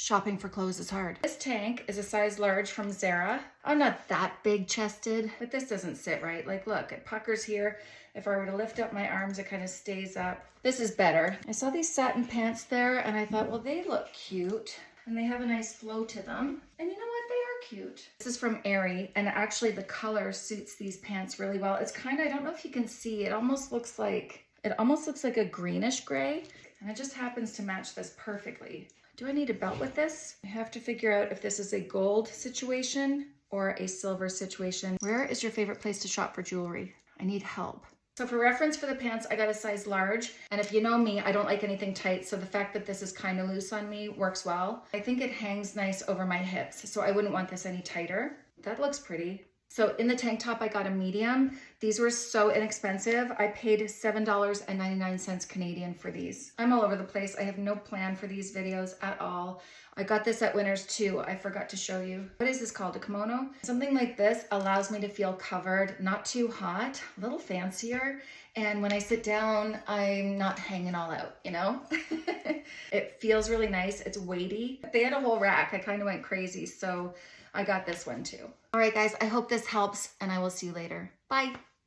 Shopping for clothes is hard. This tank is a size large from Zara. I'm not that big chested, but this doesn't sit right. Like look, it puckers here. If I were to lift up my arms, it kind of stays up. This is better. I saw these satin pants there and I thought, well, they look cute and they have a nice flow to them. And you know what? They are cute. This is from Aerie and actually the color suits these pants really well. It's kind of, I don't know if you can see, it almost looks like, it almost looks like a greenish gray and it just happens to match this perfectly. Do I need a belt with this? I have to figure out if this is a gold situation or a silver situation. Where is your favorite place to shop for jewelry? I need help. So for reference for the pants, I got a size large. And if you know me, I don't like anything tight. So the fact that this is kind of loose on me works well. I think it hangs nice over my hips. So I wouldn't want this any tighter. That looks pretty. So in the tank top, I got a medium. These were so inexpensive. I paid $7.99 Canadian for these. I'm all over the place. I have no plan for these videos at all. I got this at Winners too. I forgot to show you. What is this called? A kimono? Something like this allows me to feel covered, not too hot, a little fancier. And when I sit down, I'm not hanging all out, you know? it feels really nice. It's weighty. They had a whole rack. I kind of went crazy. So I got this one too. All right, guys, I hope this helps and I will see you later. Bye.